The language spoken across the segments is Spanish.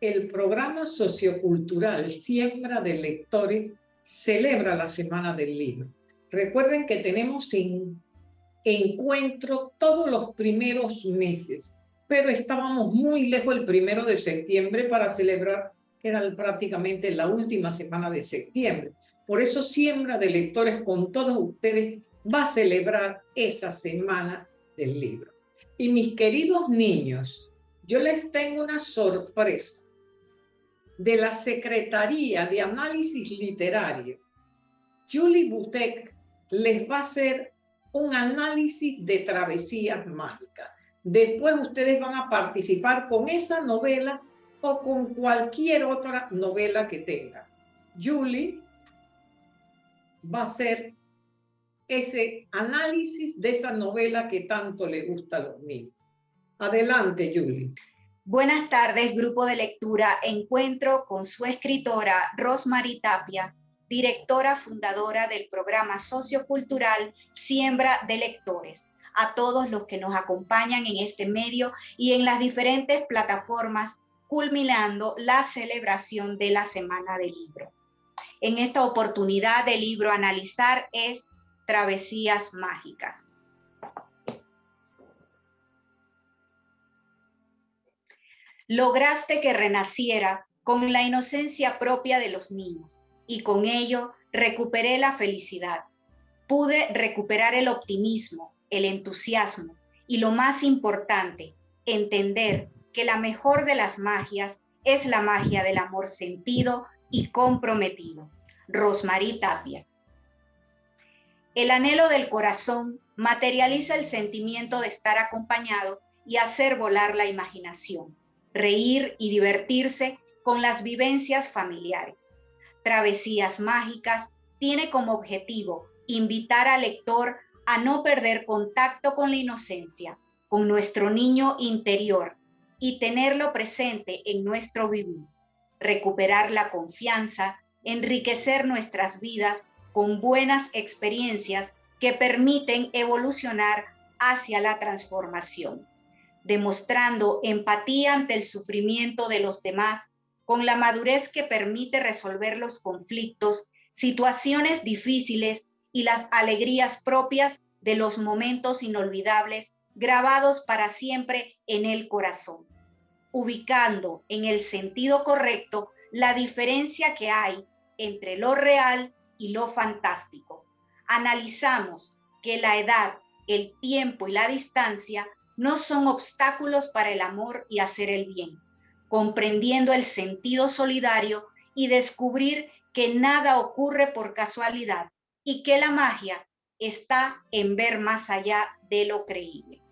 El programa sociocultural Siembra de Lectores celebra la Semana del Libro. Recuerden que tenemos en encuentro todos los primeros meses, pero estábamos muy lejos el primero de septiembre para celebrar, que era prácticamente la última semana de septiembre. Por eso Siembra de Lectores con todos ustedes va a celebrar esa Semana del Libro. Y mis queridos niños, yo les tengo una sorpresa de la Secretaría de Análisis Literario. Julie Butek les va a hacer un análisis de travesías mágicas. Después ustedes van a participar con esa novela o con cualquier otra novela que tengan. Julie va a hacer ese análisis de esa novela que tanto le gusta a los niños. Adelante, Julie. Buenas tardes, grupo de lectura. Encuentro con su escritora, Rosmarie Tapia, directora fundadora del programa sociocultural Siembra de Lectores. A todos los que nos acompañan en este medio y en las diferentes plataformas, culminando la celebración de la Semana del Libro. En esta oportunidad del libro a analizar es Travesías Mágicas. Lograste que renaciera con la inocencia propia de los niños y con ello recuperé la felicidad. Pude recuperar el optimismo, el entusiasmo y lo más importante, entender que la mejor de las magias es la magia del amor sentido y comprometido. Rosmarie Tapia. El anhelo del corazón materializa el sentimiento de estar acompañado y hacer volar la imaginación reír y divertirse con las vivencias familiares. Travesías Mágicas tiene como objetivo invitar al lector a no perder contacto con la inocencia, con nuestro niño interior y tenerlo presente en nuestro vivir, recuperar la confianza, enriquecer nuestras vidas con buenas experiencias que permiten evolucionar hacia la transformación demostrando empatía ante el sufrimiento de los demás, con la madurez que permite resolver los conflictos, situaciones difíciles y las alegrías propias de los momentos inolvidables grabados para siempre en el corazón, ubicando en el sentido correcto la diferencia que hay entre lo real y lo fantástico. Analizamos que la edad, el tiempo y la distancia no son obstáculos para el amor y hacer el bien, comprendiendo el sentido solidario y descubrir que nada ocurre por casualidad y que la magia está en ver más allá de lo creíble.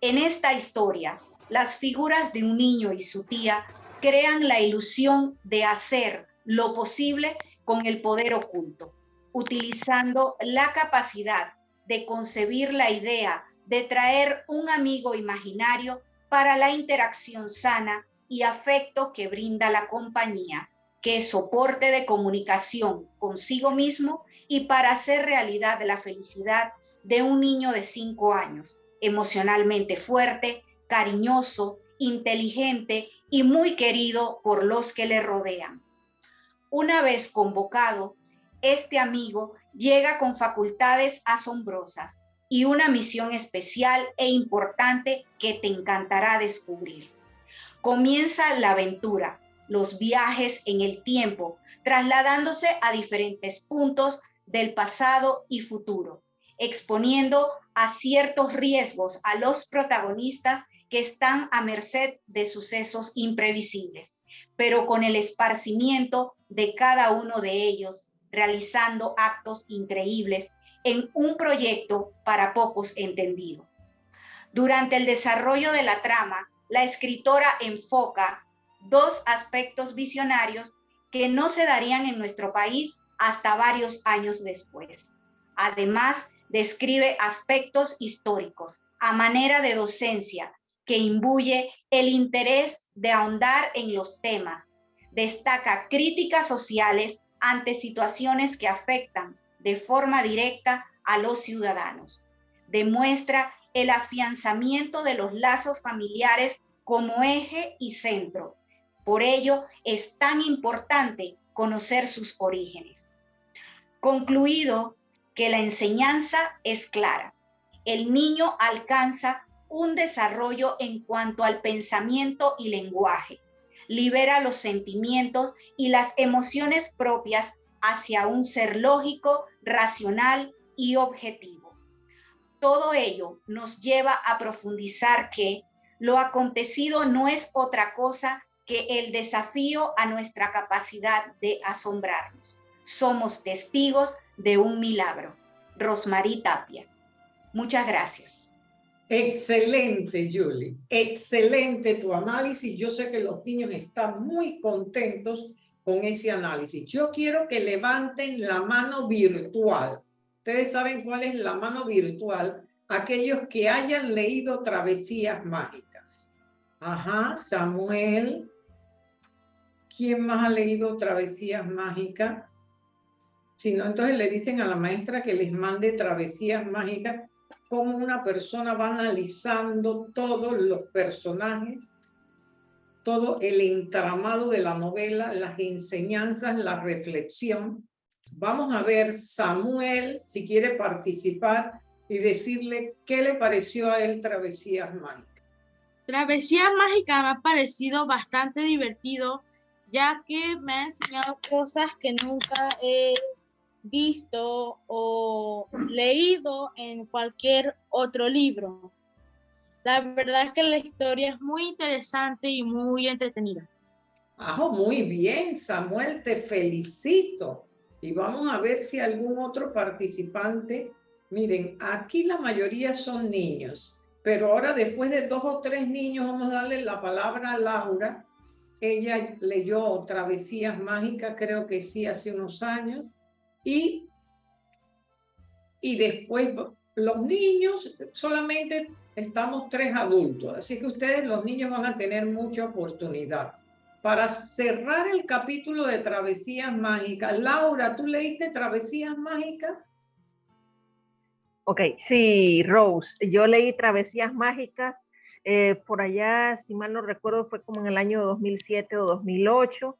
En esta historia, las figuras de un niño y su tía crean la ilusión de hacer lo posible con el poder oculto, utilizando la capacidad de concebir la idea de traer un amigo imaginario para la interacción sana y afecto que brinda la compañía, que es soporte de comunicación consigo mismo y para hacer realidad la felicidad de un niño de cinco años, emocionalmente fuerte, cariñoso, inteligente y muy querido por los que le rodean. Una vez convocado, este amigo llega con facultades asombrosas y una misión especial e importante que te encantará descubrir. Comienza la aventura, los viajes en el tiempo, trasladándose a diferentes puntos del pasado y futuro, exponiendo a ciertos riesgos a los protagonistas que están a merced de sucesos imprevisibles, pero con el esparcimiento de cada uno de ellos, realizando actos increíbles en un proyecto para pocos entendido. Durante el desarrollo de la trama, la escritora enfoca dos aspectos visionarios que no se darían en nuestro país hasta varios años después. Además, describe aspectos históricos a manera de docencia que imbuye el interés de ahondar en los temas. Destaca críticas sociales ante situaciones que afectan de forma directa a los ciudadanos. Demuestra el afianzamiento de los lazos familiares como eje y centro. Por ello es tan importante conocer sus orígenes. Concluido que la enseñanza es clara. El niño alcanza un desarrollo en cuanto al pensamiento y lenguaje. Libera los sentimientos y las emociones propias hacia un ser lógico, racional y objetivo. Todo ello nos lleva a profundizar que lo acontecido no es otra cosa que el desafío a nuestra capacidad de asombrarnos. Somos testigos de un milagro. Rosmarie Tapia. Muchas gracias. Excelente, Julie. Excelente tu análisis. Yo sé que los niños están muy contentos con ese análisis. Yo quiero que levanten la mano virtual. Ustedes saben cuál es la mano virtual. Aquellos que hayan leído Travesías Mágicas. Ajá, Samuel. ¿Quién más ha leído Travesías Mágicas? Si no, entonces le dicen a la maestra que les mande Travesías Mágicas cómo una persona va analizando todos los personajes, todo el entramado de la novela, las enseñanzas, la reflexión. Vamos a ver Samuel, si quiere participar y decirle qué le pareció a él Travesías Mágicas. Travesías Mágicas me ha parecido bastante divertido, ya que me ha enseñado cosas que nunca he visto o leído en cualquier otro libro. La verdad es que la historia es muy interesante y muy entretenida. Ah, muy bien, Samuel, te felicito. Y vamos a ver si algún otro participante. Miren, aquí la mayoría son niños, pero ahora después de dos o tres niños vamos a darle la palabra a Laura. Ella leyó Travesías Mágicas, creo que sí, hace unos años y, y después los niños, solamente estamos tres adultos, así que ustedes, los niños, van a tener mucha oportunidad. Para cerrar el capítulo de Travesías Mágicas, Laura, ¿tú leíste Travesías Mágicas? Ok, sí, Rose, yo leí Travesías Mágicas, eh, por allá, si mal no recuerdo, fue como en el año 2007 o 2008,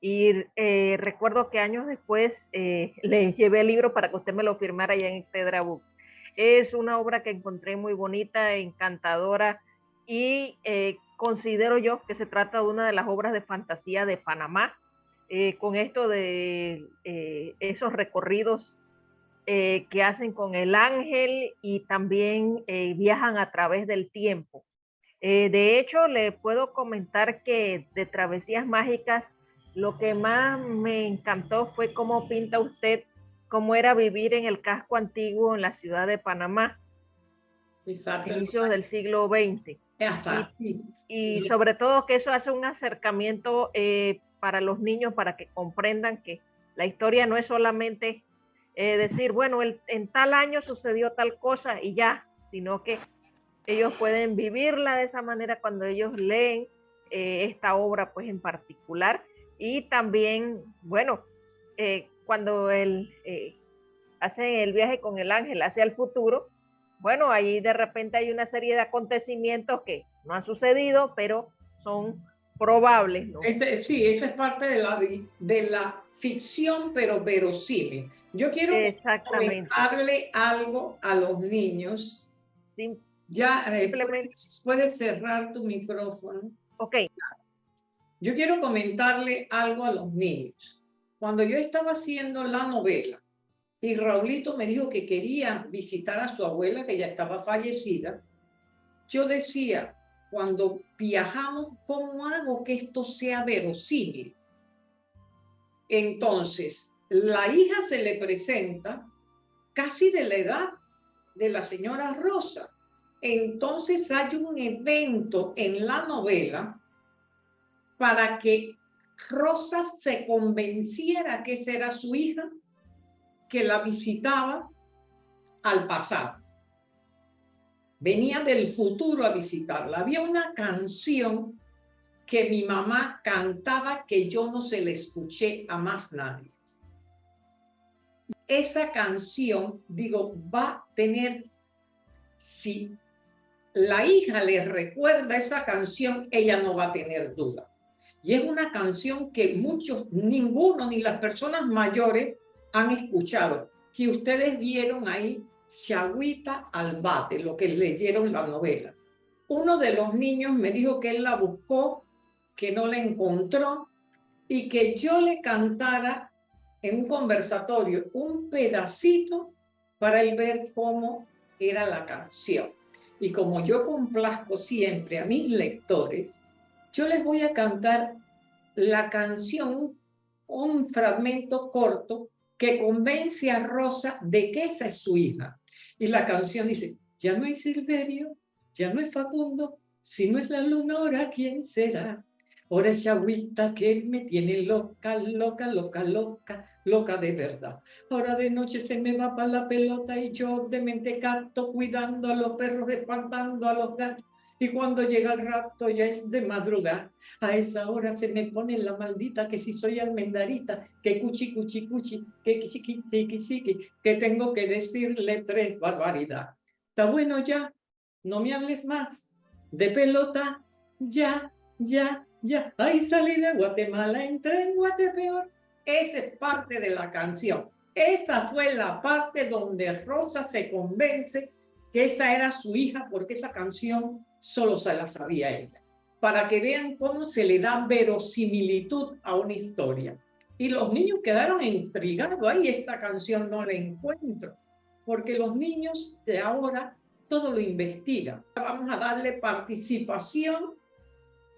y eh, recuerdo que años después eh, le llevé el libro para que usted me lo firmara allá en Excedra Books. Es una obra que encontré muy bonita, encantadora y eh, considero yo que se trata de una de las obras de fantasía de Panamá, con esto de esos recorridos que hacen con el ángel y también viajan a través del tiempo. de hecho, le puedo comentar que de Travesías Mágicas lo que más me encantó fue cómo pinta usted cómo era vivir en el casco antiguo en la ciudad de Panamá, Exacto. inicios del siglo XX. Y, sobre todo que eso hace un acercamiento eh, para los niños para que comprendan que la historia no es solamente eh, decir, bueno, en tal año sucedió tal cosa y ya, sino que ellos pueden vivirla de esa manera cuando ellos leen eh, esta obra pues en particular y también, bueno, eh, cuando él eh, hace el viaje con el ángel hacia el futuro, bueno, ahí de repente hay una serie de acontecimientos que no han sucedido, pero son probables. ¿no? sí, esa es parte de la, de la ficción, pero verosímil. Yo quiero comentarle algo a los niños. ya, eh, puedes cerrar tu micrófono. Ok. Yo quiero comentarle algo a los niños. Cuando yo estaba haciendo la novela y Raulito me dijo que quería visitar a su abuela, que ya estaba fallecida, yo decía, cuando viajamos, ¿cómo hago que esto sea verosímil? Entonces, la hija se le presenta casi de la edad de la señora Rosa. Entonces hay un evento en la novela para que Rosa se convenciera que esa era su hija, que la visitaba al pasado. Venía del futuro a visitarla. Había una canción que mi mamá cantaba que yo no se le escuché a más nadie. Esa canción, digo, va a tener, si la hija le recuerda esa canción, ella no va a tener duda. Y es una canción que muchos, ninguno, ni las personas mayores han escuchado, que ustedes vieron ahí, Chagüita al bate, lo que leyeron la novela. Uno de los niños me dijo que él la buscó, que no la encontró, y que yo le cantara en un conversatorio un pedacito para él ver cómo era la canción. Y como yo complazco siempre a mis lectores, yo les voy a cantar la canción, un fragmento corto que convence a Rosa de que esa es su hija. Y la canción dice, ya no es Silverio, ya no es Facundo, si no es la luna, ahora quién será. Ahora es agüita que me tiene loca, loca, loca, loca, loca de verdad. Ahora de noche se me va para la pelota y yo de mente capto cuidando a los perros, espantando a los gatos. Y cuando llega el rato ya es de madrugada. A esa hora se me pone la maldita que si soy almendarita, que cuchi, cuchi, cuchi, que chiqui, chiqui, chiqui, que tengo que decirle tres barbaridades. Está bueno ya, no me hables más. De pelota, ya, ya, ya, ahí salí de Guatemala, entré en Guatepeor. Esa es parte de la canción. Esa fue la parte donde Rosa se convence que esa era su hija porque esa canción solo se la sabía ella. Para que vean cómo se le da verosimilitud a una historia. Y los niños quedaron intrigados. Ahí esta canción no la encuentro. Porque los niños de ahora todo lo investigan. Vamos a darle participación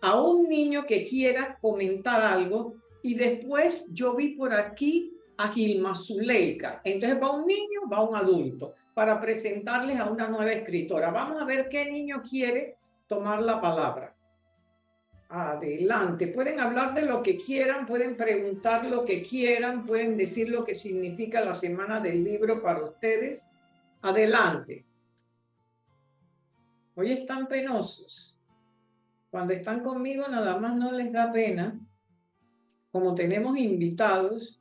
a un niño que quiera comentar algo y después yo vi por aquí a Gilma Zuleika. Entonces va un niño, va un adulto para presentarles a una nueva escritora. Vamos a ver qué niño quiere tomar la palabra. Adelante, pueden hablar de lo que quieran, pueden preguntar lo que quieran, pueden decir lo que significa la semana del libro para ustedes. Adelante. Hoy están penosos. Cuando están conmigo nada más no les da pena, como tenemos invitados.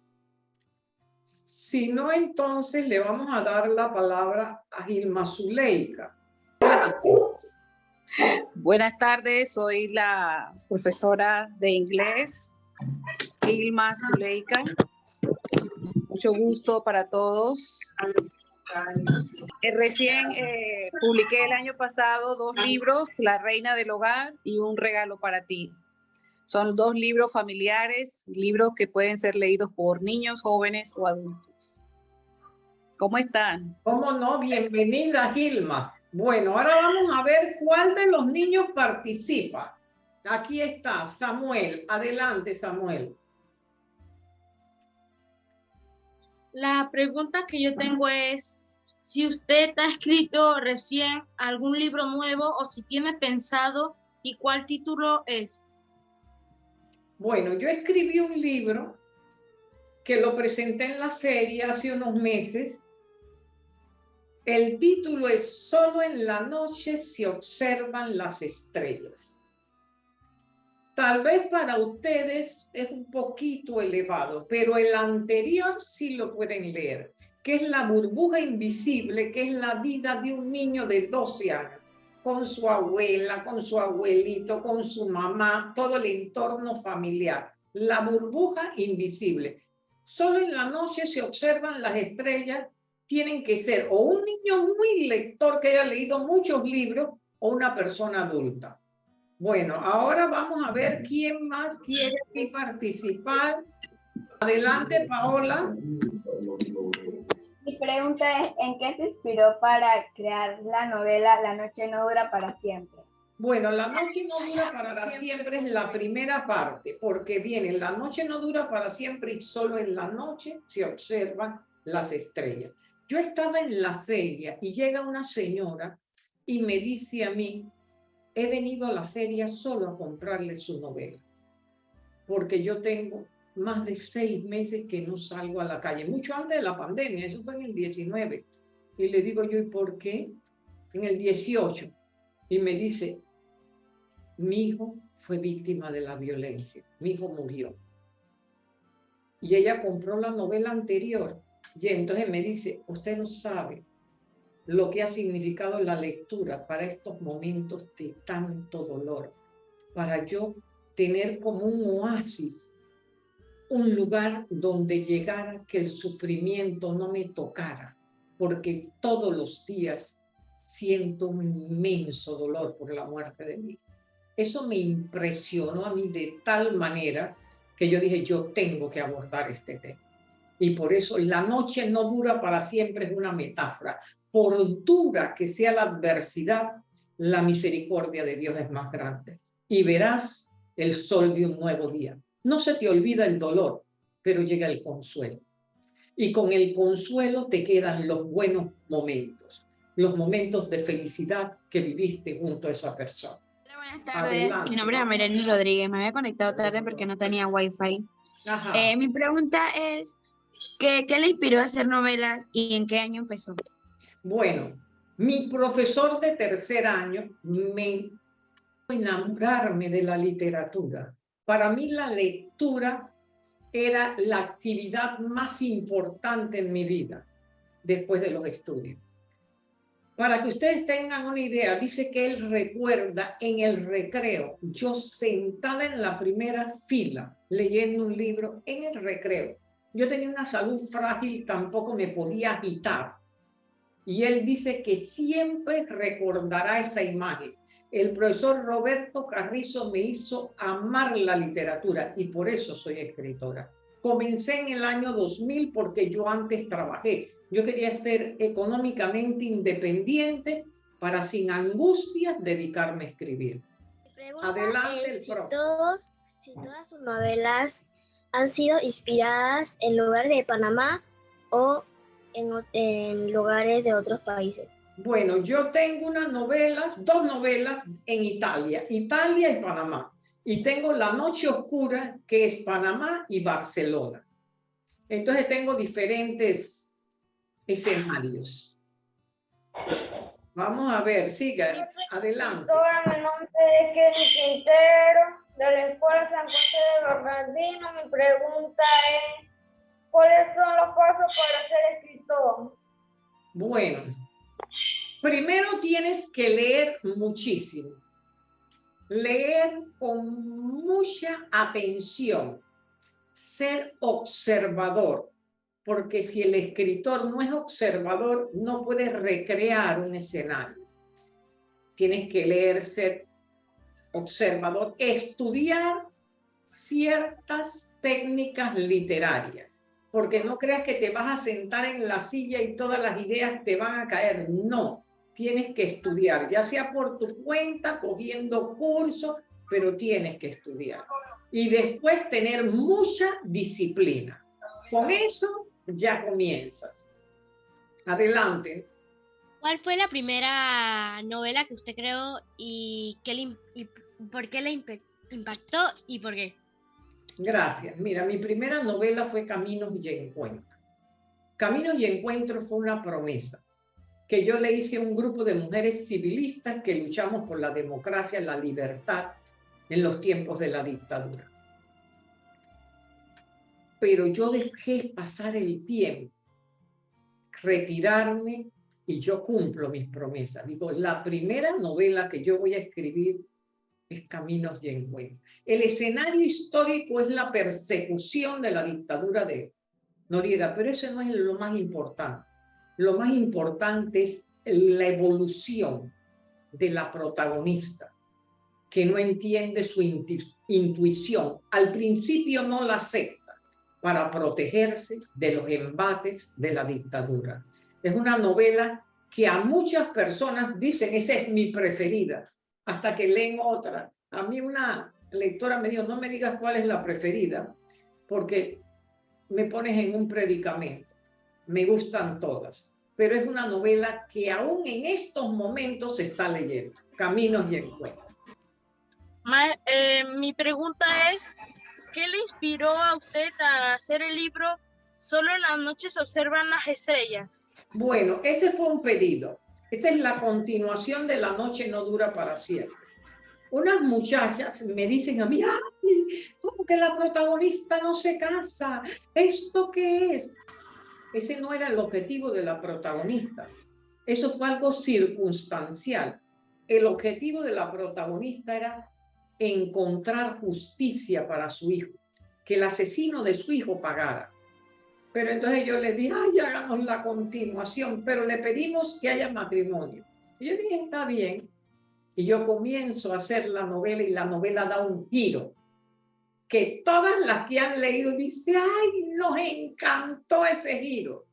Si no, entonces le vamos a dar la palabra a Gilma Zuleika. Buenas tardes, soy la profesora de inglés, Gilma Zuleika. Mucho gusto para todos. Eh, recién eh, publiqué el año pasado dos libros, La Reina del Hogar y Un Regalo para ti. Son dos libros familiares, libros que pueden ser leídos por niños, jóvenes o adultos. ¿Cómo están? ¿Cómo no? Bienvenida, Gilma. Bueno, ahora vamos a ver cuál de los niños participa. Aquí está Samuel. Adelante, Samuel. La pregunta que yo tengo es si usted ha escrito recién algún libro nuevo o si tiene pensado y cuál título es. Bueno, yo escribí un libro que lo presenté en la feria hace unos meses. El título es Solo en la noche se observan las estrellas. Tal vez para ustedes es un poquito elevado, pero el anterior sí lo pueden leer, que es la burbuja invisible, que es la vida de un niño de 12 años, con su abuela, con su abuelito, con su mamá, todo el entorno familiar. La burbuja invisible. Solo en la noche se observan las estrellas, tienen que ser o un niño muy lector que haya leído muchos libros o una persona adulta. Bueno, ahora vamos a ver quién más quiere participar. Adelante, Paola. Pregunta es, ¿en qué se inspiró para crear la novela La noche no dura para siempre? Bueno, La noche no dura para siempre es la primera parte, porque viene, la noche no dura para siempre y solo en la noche se observan las estrellas. Yo estaba en la feria y llega una señora y me dice a mí, he venido a la feria solo a comprarle su novela, porque yo tengo más de seis meses que no salgo a la calle, mucho antes de la pandemia, eso fue en el 19. Y le digo yo, ¿y por qué? En el 18. Y me dice, mi hijo fue víctima de la violencia, mi hijo murió. Y ella compró la novela anterior. Y entonces me dice, usted no sabe lo que ha significado la lectura para estos momentos de tanto dolor, para yo tener como un oasis, un lugar donde llegara que el sufrimiento no me tocara, porque todos los días siento un inmenso dolor por la muerte de mí. Eso me impresionó a mí de tal manera que yo dije, yo tengo que abordar este tema. Y por eso la noche no dura para siempre es una metáfora. Por dura que sea la adversidad, la misericordia de Dios es más grande. Y verás el sol de un nuevo día. No se te olvida el dolor, pero llega el consuelo. Y con el consuelo te quedan los buenos momentos, los momentos de felicidad que viviste junto a esa persona. buenas tardes, mi nombre es Amirani Rodríguez, me había conectado tarde porque no tenía wifi. Eh, mi pregunta es, ¿qué, ¿qué le inspiró a hacer novelas y en qué año empezó? Bueno, mi profesor de tercer año me enamorarme de la literatura. Para mí la lectura era la actividad más importante en mi vida después de los estudios. Para que ustedes tengan una idea, dice que él recuerda en el recreo, yo sentada en la primera fila leyendo un libro en el recreo. Yo tenía una salud frágil, tampoco me podía agitar. Y él dice que siempre recordará esa imagen el profesor Roberto Carrizo me hizo amar la literatura y por eso soy escritora. Comencé en el año 2000 porque yo antes trabajé. Yo quería ser económicamente independiente para sin angustias dedicarme a escribir. Adelante, si, todos, si todas sus novelas han sido inspiradas en lugares de Panamá o en, en lugares de otros países. Bueno, yo tengo unas novelas, dos novelas en Italia, Italia y Panamá. Y tengo La Noche Oscura, que es Panamá y Barcelona. Entonces tengo diferentes escenarios. Vamos a ver, siga, adelante. Mi nombre es Kenny Quintero, de la Escuela San José de Bernardino. Mi pregunta es, ¿cuáles son los pasos para ser escritor? Bueno, Primero tienes que leer muchísimo. Leer con mucha atención. Ser observador. Porque si el escritor no es observador, no puede recrear un escenario. Tienes que leer, ser observador, estudiar ciertas técnicas literarias. Porque no creas que te vas a sentar en la silla y todas las ideas te van a caer. No tienes que estudiar, ya sea por tu cuenta, cogiendo cursos, pero tienes que estudiar. Y después tener mucha disciplina. Con eso ya comienzas. Adelante. ¿Cuál fue la primera novela que usted creó y, qué por qué le impactó y por qué? Gracias. Mira, mi primera novela fue Caminos y Encuentro. Caminos y Encuentro fue una promesa que yo le hice a un grupo de mujeres civilistas que luchamos por la democracia, la libertad en los tiempos de la dictadura. Pero yo dejé pasar el tiempo, retirarme y yo cumplo mis promesas. Digo, la primera novela que yo voy a escribir es Caminos y Encuentros. El escenario histórico es la persecución de la dictadura de Noriega, pero eso no es lo más importante lo más importante es la evolución de la protagonista, que no entiende su intuición. Al principio no la acepta para protegerse de los embates de la dictadura. Es una novela que a muchas personas dicen, esa es mi preferida, hasta que leen otra. A mí una lectora me dijo, no me digas cuál es la preferida, porque me pones en un predicamento me gustan todas, pero es una novela que aún en estos momentos se está leyendo, Caminos y Encuentros. Eh, mi pregunta es, ¿qué le inspiró a usted a hacer el libro Solo en las noches se observan las estrellas? Bueno, ese fue un pedido. Esta es la continuación de La noche no dura para siempre. Unas muchachas me dicen a mí, ¡ay! ¿Cómo que la protagonista no se casa? ¿Esto qué es? Ese no era el objetivo de la protagonista. Eso fue algo circunstancial. El objetivo de la protagonista era encontrar justicia para su hijo, que el asesino de su hijo pagara. Pero entonces yo le dije, ay, hagamos la continuación, pero le pedimos que haya matrimonio. Y yo dije, está bien. Y yo comienzo a hacer la novela y la novela da un giro. Que todas las que han leído dicen, ay, nos encantó ese giro.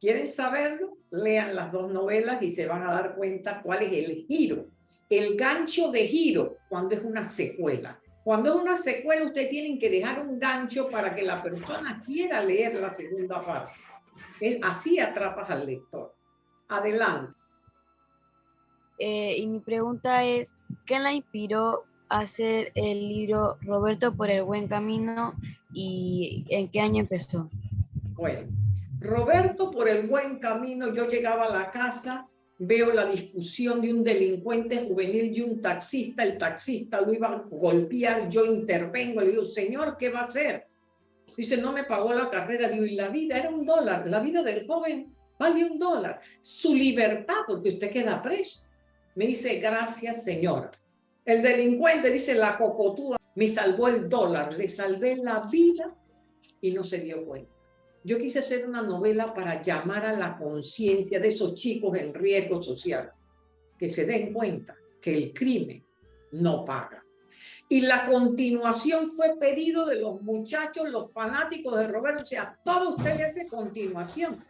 ¿Quieren saberlo? Lean las dos novelas y se van a dar cuenta cuál es el giro. El gancho de giro cuando es una secuela. Cuando es una secuela, ustedes tienen que dejar un gancho para que la persona quiera leer la segunda parte. Así atrapas al lector. Adelante. Eh, y mi pregunta es, ¿qué la inspiró hacer el libro Roberto por el buen camino y en qué año empezó? Bueno, Roberto por el buen camino, yo llegaba a la casa veo la discusión de un delincuente juvenil y un taxista, el taxista lo iba a golpear, yo intervengo, le digo, señor, ¿qué va a hacer? Dice, no me pagó la carrera, digo, y la vida era un dólar, la vida del joven vale un dólar, su libertad, porque usted queda preso. Me dice, gracias, señor. El delincuente dice, la cocotúa, me salvó el dólar, le salvé la vida y no se dio cuenta. Yo quise hacer una novela para llamar a la conciencia de esos chicos en riesgo social, que se den cuenta que el crimen no paga. Y la continuación fue pedido de los muchachos, los fanáticos de Roberto. O sea, todo usted le hace continuación.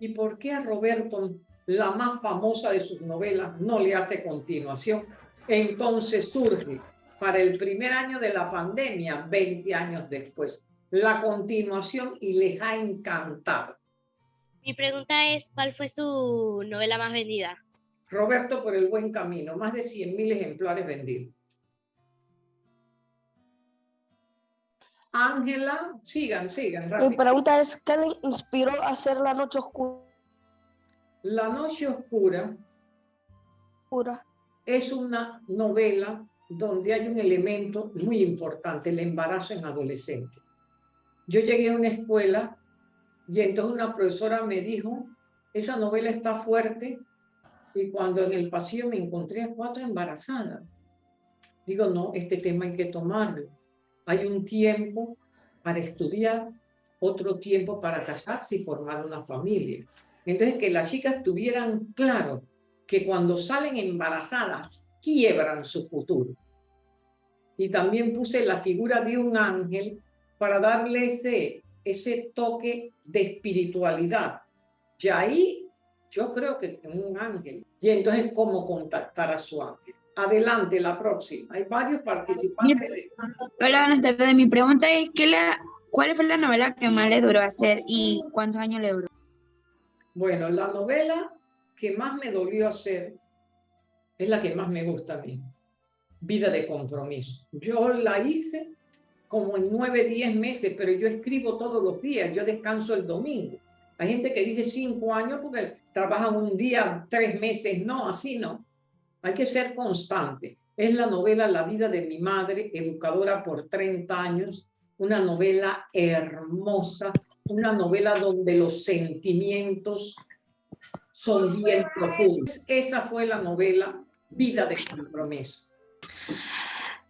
¿Y por qué a Roberto, la más famosa de sus novelas, no le hace continuación? Entonces surge para el primer año de la pandemia, 20 años después, la continuación y les ha encantado. Mi pregunta es, ¿cuál fue su novela más vendida? Roberto por el buen camino, más de 100.000 ejemplares vendidos. Ángela, sigan, sigan. Mi pregunta es, ¿qué le inspiró a hacer La Noche Oscura? La Noche Oscura es una novela donde hay un elemento muy importante, el embarazo en adolescentes. Yo llegué a una escuela y entonces una profesora me dijo, esa novela está fuerte, y cuando en el pasillo me encontré a cuatro embarazadas, digo, no, este tema hay que tomarlo. Hay un tiempo para estudiar, otro tiempo para casarse y formar una familia. Entonces, que las chicas tuvieran claro que cuando salen embarazadas, quiebran su futuro. Y también puse la figura de un ángel para darle ese, ese toque de espiritualidad. Y ahí yo creo que es un ángel. Y entonces, ¿cómo contactar a su ángel? Adelante, la próxima. Hay varios participantes. Hola, de Mi pregunta es, ¿qué la, ¿cuál fue la novela que más le duró hacer y cuántos años le duró? Bueno, la novela que más me dolió hacer es la que más me gusta a mí. Vida de compromiso. Yo la hice como en nueve, diez meses, pero yo escribo todos los días, yo descanso el domingo. Hay gente que dice cinco años porque trabajan un día, tres meses, no, así no. Hay que ser constante. Es la novela La vida de mi madre, educadora por 30 años, una novela hermosa, una novela donde los sentimientos son bien profundos. Esa fue la novela Vida de compromiso.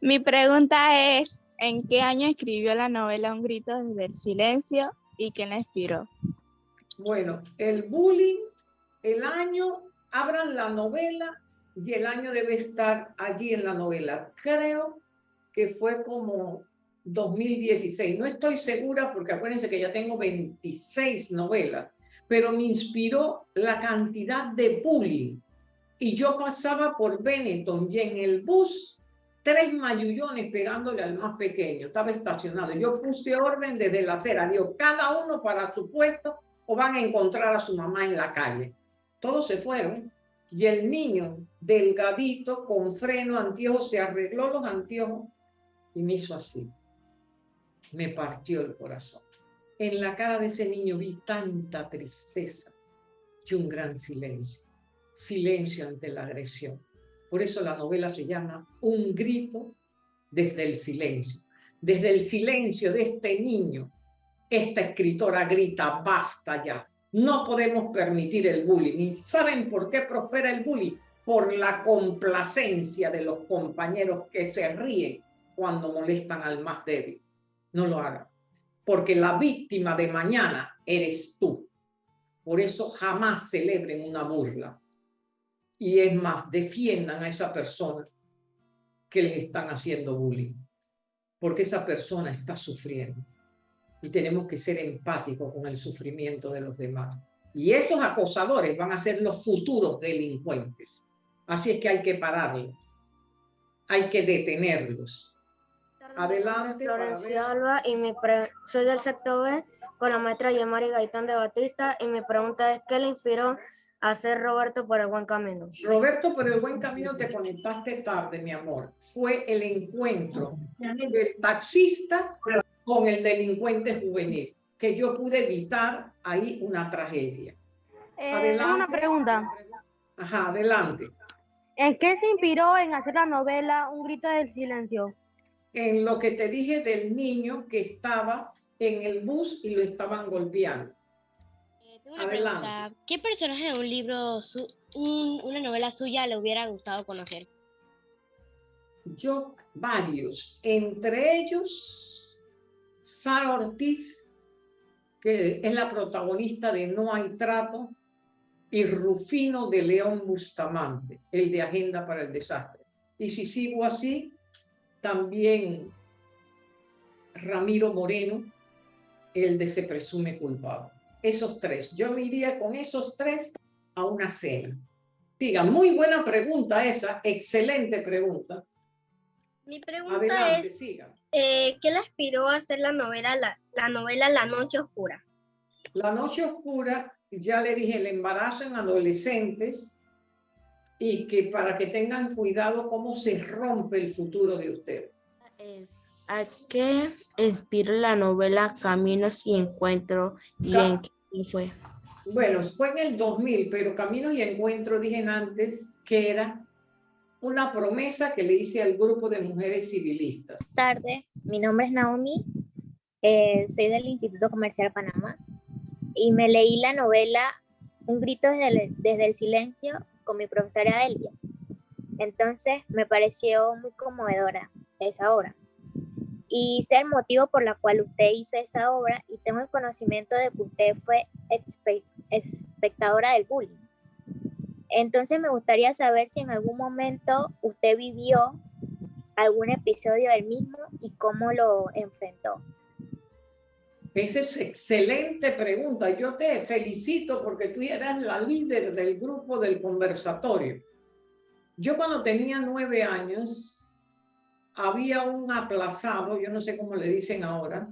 Mi pregunta es, ¿En qué año escribió la novela Un grito desde el silencio y quién la inspiró? Bueno, el bullying, el año, abran la novela y el año debe estar allí en la novela. Creo que fue como 2016. No estoy segura porque acuérdense que ya tengo 26 novelas, pero me inspiró la cantidad de bullying. Y yo pasaba por Benetton y en el bus tres mayullones pegándole al más pequeño. Estaba estacionado. Yo puse orden desde la acera. Digo, cada uno para su puesto o van a encontrar a su mamá en la calle. Todos se fueron. Y el niño, delgadito, con freno, anteojos, se arregló los anteojos y me hizo así. Me partió el corazón. En la cara de ese niño vi tanta tristeza y un gran silencio. Silencio ante la agresión. Por eso la novela se llama Un grito desde el silencio. Desde el silencio de este niño, esta escritora grita, basta ya, No podemos permitir el bullying. ¿Y saben por qué prospera el bullying? Por la complacencia de los compañeros que se ríen cuando molestan al más débil. No lo hagan. Porque la víctima de mañana eres tú. Por eso jamás celebren una burla. Y es más, defiendan a esa persona que les están haciendo bullying. Porque esa persona está sufriendo. Y tenemos que ser empáticos con el sufrimiento de los demás. Y esos acosadores van a ser los futuros delincuentes. Así es que hay que pararlos. Hay que detenerlos. Adelante. Florencia Alba y mi soy del sector B con la maestra Yamari Gaitán de Batista y mi pregunta es ¿qué le inspiró a ser Roberto por el buen camino? Roberto por el buen camino te conectaste tarde, mi amor. Fue el encuentro del taxista con el delincuente juvenil, que yo pude evitar ahí una tragedia. Eh, adelante. Una pregunta. Ajá, adelante. ¿En qué se inspiró en hacer la novela Un grito del silencio? En lo que te dije del niño que estaba en el bus y lo estaban golpeando. Eh, Adelante. ¿Qué personaje de un libro, una novela suya le hubiera gustado conocer? Yo, varios. Entre ellos, Sara Ortiz, que es la protagonista de No hay trato, y Rufino de León Bustamante, el de Agenda para el Desastre. Y si sigo así, también Ramiro Moreno, el de se presume culpable. Esos tres. Yo me iría con esos tres a una cena. Siga, muy buena pregunta esa, excelente pregunta. Mi pregunta es, eh, ¿qué le aspiró a hacer la novela, la, la novela La Noche Oscura? La Noche Oscura, ya le dije, el embarazo en adolescentes y que para que tengan cuidado cómo se rompe el futuro de ustedes. ¿A qué inspiró la novela Caminos y Encuentro y en qué fue? Bueno, fue en el 2000, pero Caminos y Encuentro dije antes que era una promesa que le hice al grupo de mujeres civilistas. Buenas tardes, mi nombre es Naomi, eh, soy del Instituto Comercial Panamá y me leí la novela Un grito desde el, desde el silencio con mi profesora Elvia. Entonces me pareció muy conmovedora esa obra y sé el motivo por la cual usted hizo esa obra y tengo el conocimiento de que usted fue espectadora del bullying. Entonces me gustaría saber si en algún momento usted vivió algún episodio del mismo y cómo lo enfrentó. Esa es excelente pregunta. Yo te felicito porque tú eras la líder del grupo del conversatorio. Yo cuando tenía nueve años había un aplazado, yo no sé cómo le dicen ahora,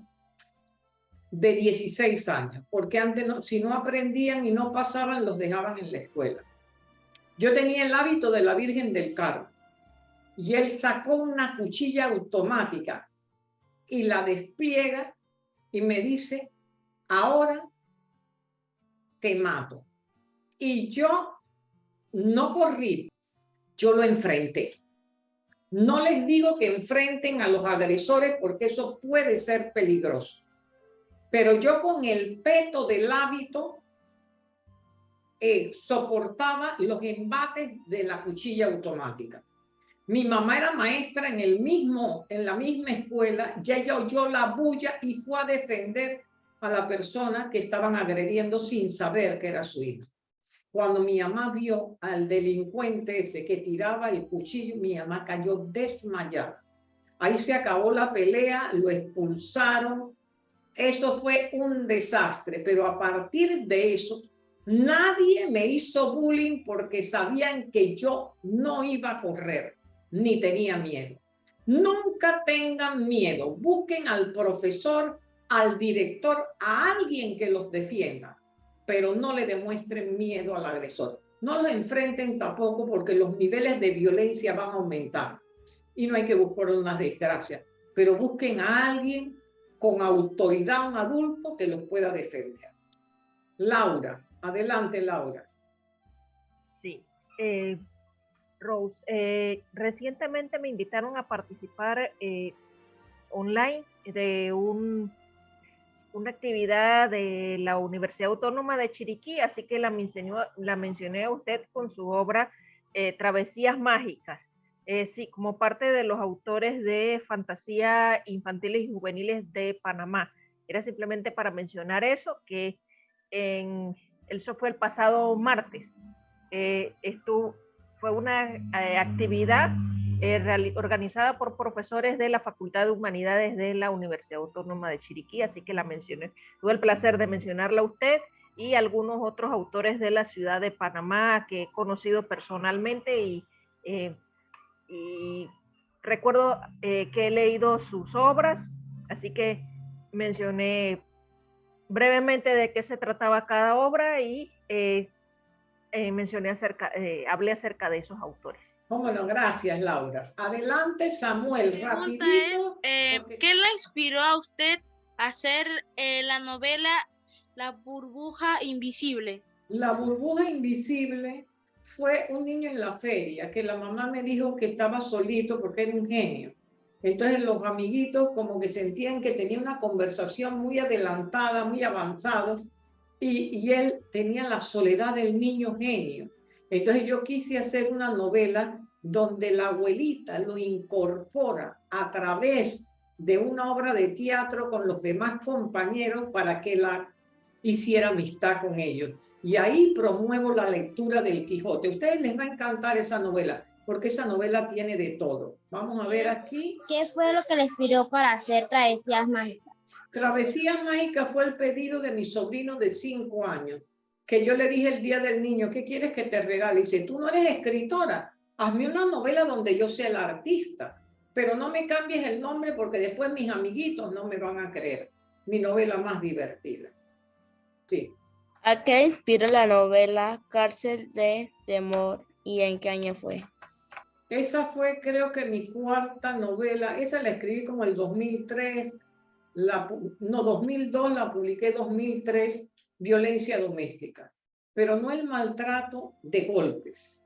de 16 años, porque antes no, si no aprendían y no pasaban, los dejaban en la escuela. Yo tenía el hábito de la Virgen del Carmen y él sacó una cuchilla automática y la despliega y me dice, ahora te mato. Y yo no corrí, yo lo enfrenté. No les digo que enfrenten a los agresores porque eso puede ser peligroso. Pero yo con el peto del hábito eh, soportaba los embates de la cuchilla automática. Mi mamá era maestra en, el mismo, en la misma escuela, ya ella oyó la bulla y fue a defender a la persona que estaban agrediendo sin saber que era su hija. Cuando mi mamá vio al delincuente ese que tiraba el cuchillo, mi mamá cayó desmayada. Ahí se acabó la pelea, lo expulsaron. Eso fue un desastre, pero a partir de eso, nadie me hizo bullying porque sabían que yo no iba a correr, ni tenía miedo. Nunca tengan miedo. Busquen al profesor, al director, a alguien que los defienda pero no le demuestren miedo al agresor. No los enfrenten tampoco porque los niveles de violencia van a aumentar y no hay que buscar una desgracia, pero busquen a alguien con autoridad, un adulto que los pueda defender. Laura, adelante Laura. Sí, eh, Rose, eh, recientemente me invitaron a participar eh, online de un una actividad de la Universidad Autónoma de Chiriquí, así que la, mencionó, la mencioné a usted con su obra eh, Travesías Mágicas. Eh, sí, como parte de los autores de fantasía infantiles y juveniles de Panamá. Era simplemente para mencionar eso, que en, eso fue el pasado martes. Eh, esto fue una eh, actividad eh, organizada por profesores de la Facultad de Humanidades de la Universidad Autónoma de Chiriquí, así que la mencioné. Tuve el placer de mencionarla a usted y algunos otros autores de la ciudad de Panamá que he conocido personalmente y, y recuerdo que he leído sus obras, así que mencioné brevemente de qué se trataba cada obra y eh, eh, mencioné acerca, eh, hablé acerca de esos autores. Bueno, gracias Laura. Adelante Samuel, rapidito. ¿Qué le inspiró a usted a hacer la novela La burbuja invisible? La burbuja invisible fue un niño en la feria que la mamá me dijo que estaba solito porque era un genio entonces los amiguitos como que sentían que tenía una conversación muy adelantada, muy avanzada, y, él tenía la soledad del niño genio. Entonces yo quise hacer una novela donde la abuelita lo incorpora a través de una obra de teatro con los demás compañeros para que la hiciera amistad con ellos. Y ahí promuevo la lectura del Quijote. A ustedes les va a encantar esa novela porque esa novela tiene de todo. Vamos a ver aquí. ¿Qué fue lo que le inspiró para hacer Travesías Mágicas? Travesías Mágicas fue el pedido de mi sobrino de cinco años, que yo le dije el día del niño, ¿qué quieres que te regale? Y dice, tú no eres escritora, hazme una novela donde yo sea la artista, pero no me cambies el nombre porque después mis amiguitos no me van a creer. Mi novela más divertida. Sí. ¿A qué inspira la novela Cárcel de Temor y en qué año fue? Esa fue creo que mi cuarta novela, esa la escribí como el 2003, la, no 2002, la publiqué 2003, Violencia Doméstica, pero no el maltrato de golpes,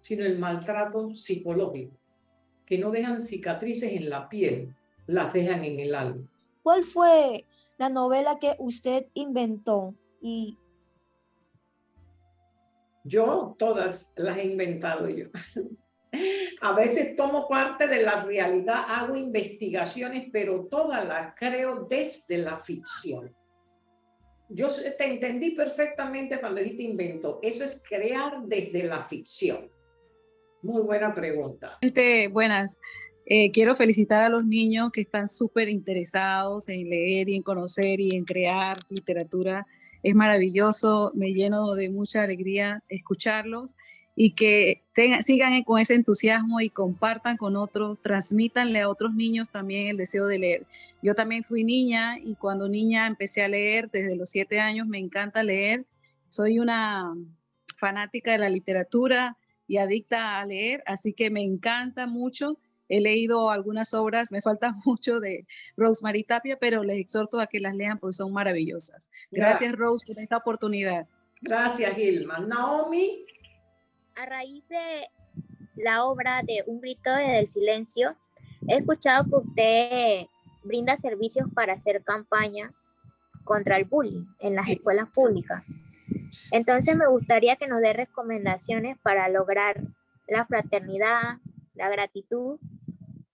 sino el maltrato psicológico, que no dejan cicatrices en la piel, las dejan en el alma. ¿Cuál fue la novela que usted inventó? Y... Yo todas las he inventado yo. A veces tomo parte de la realidad, hago investigaciones, pero todas las creo desde la ficción. Yo te entendí perfectamente cuando dijiste invento. Eso es crear desde la ficción. Muy buena pregunta. Buenas. Eh, quiero felicitar a los niños que están súper interesados en leer y en conocer y en crear literatura. Es maravilloso, me lleno de mucha alegría escucharlos y que sigan con ese entusiasmo y compartan con otros, transmítanle a otros niños también el deseo de leer. Yo también fui niña y cuando niña empecé a leer, desde los siete años me encanta leer. Soy una fanática de la literatura y adicta a leer, así que me encanta mucho. He leído algunas obras, me falta mucho de Rosemary Tapia, pero les exhorto a que las lean porque son maravillosas. Gracias, Rose, por esta oportunidad. Gracias, Gilma. Naomi, a raíz de la obra de Un grito desde el silencio, he escuchado que usted brinda servicios para hacer campañas contra el bullying en las escuelas públicas. Entonces me gustaría que nos dé recomendaciones para lograr la fraternidad, la gratitud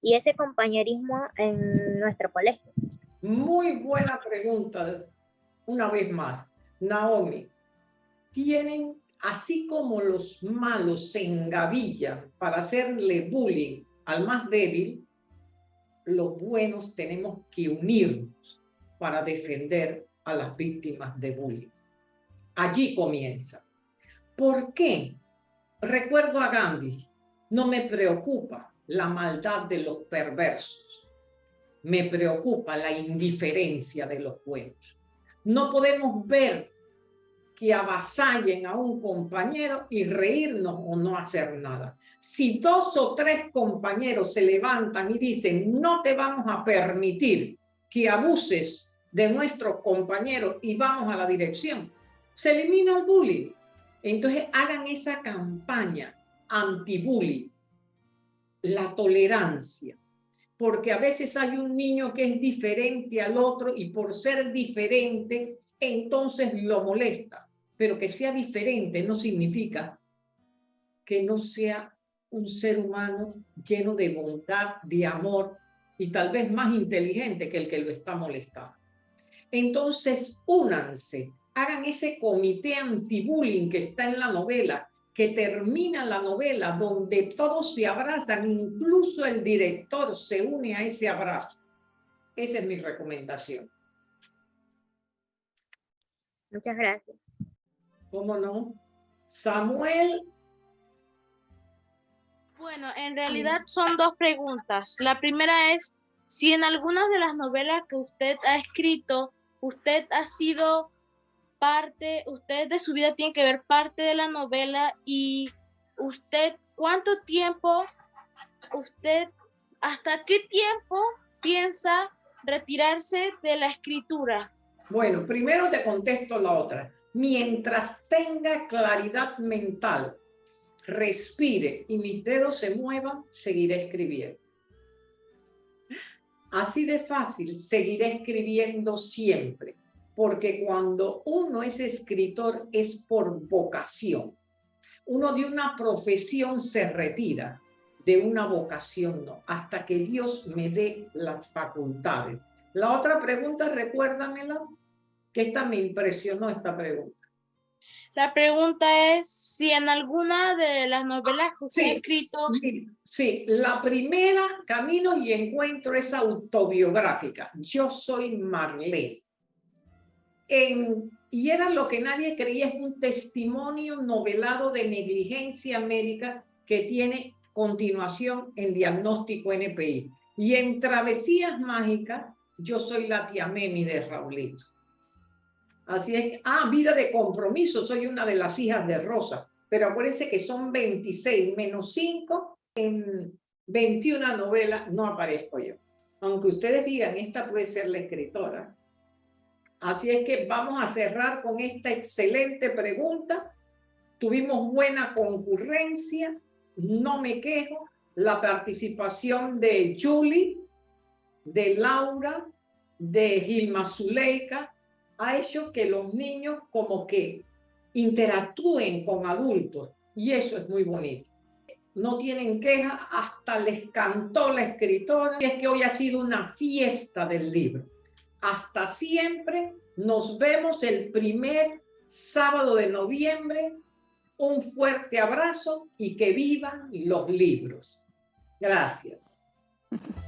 y ese compañerismo en nuestro colegio. Muy buena pregunta, una vez más. Naomi, ¿tienen así como los malos se engavillan para hacerle bullying al más débil, los buenos tenemos que unirnos para defender a las víctimas de bullying. Allí comienza. ¿Por qué? Recuerdo a Gandhi, no me preocupa la maldad de los perversos, me preocupa la indiferencia de los buenos. No podemos ver que avasallen a un compañero y reírnos o no hacer nada. Si dos o tres compañeros se levantan y dicen no te vamos a permitir que abuses de nuestros compañeros y vamos a la dirección, se elimina el bullying. Entonces hagan esa campaña anti-bullying, la tolerancia. porque a veces hay un niño que es diferente al otro y por ser diferente, entonces lo molesta. Pero que sea diferente no significa que no sea un ser humano lleno de bondad, de amor y tal vez más inteligente que el que lo está molestando. Entonces, únanse, hagan ese comité anti-bullying que está en la novela, que termina la novela donde todos se abrazan, incluso el director se une a ese abrazo. Esa es mi recomendación. Muchas gracias. ¿Cómo no? Samuel. Bueno, en realidad son dos preguntas. La primera es si en algunas de las novelas que usted ha escrito, usted ha sido parte, usted de su vida tiene que ver parte de la novela y usted, ¿cuánto tiempo, usted, hasta qué tiempo piensa retirarse de la escritura? Bueno, primero te contesto la otra. Mientras tenga claridad mental, respire y mis dedos se muevan, seguiré escribiendo. Así de fácil, seguiré escribiendo siempre porque cuando uno es escritor es por vocación. Uno de una profesión se retira, de una vocación no, hasta que Dios me dé las facultades. La otra pregunta, recuérdamela, que esta me impresionó esta pregunta. La pregunta es si en alguna de las novelas que usted ha escrito... Sí, sí, la primera, Camino y Encuentro, es autobiográfica. Yo soy Marlene y era lo que nadie creía, es un testimonio novelado de negligencia médica que tiene continuación en diagnóstico NPI. Y en Travesías Mágicas, yo soy la tía Memi de Raulito. Así es, ah, vida de compromiso, soy una de las hijas de Rosa, pero acuérdense que son 26 menos 5, en 21 novelas no aparezco yo. Aunque ustedes digan, esta puede ser la escritora, Así es que vamos a cerrar con esta excelente pregunta. Tuvimos buena concurrencia, no me quejo. La participación de Julie, de Laura, de Gilma Zuleika, ha hecho que los niños como que interactúen con adultos y eso es muy bonito. No tienen queja, hasta les cantó la escritora. Es que hoy ha sido una fiesta del libro. Hasta siempre. Nos vemos el primer sábado de noviembre. Un fuerte abrazo y que vivan los libros. Gracias.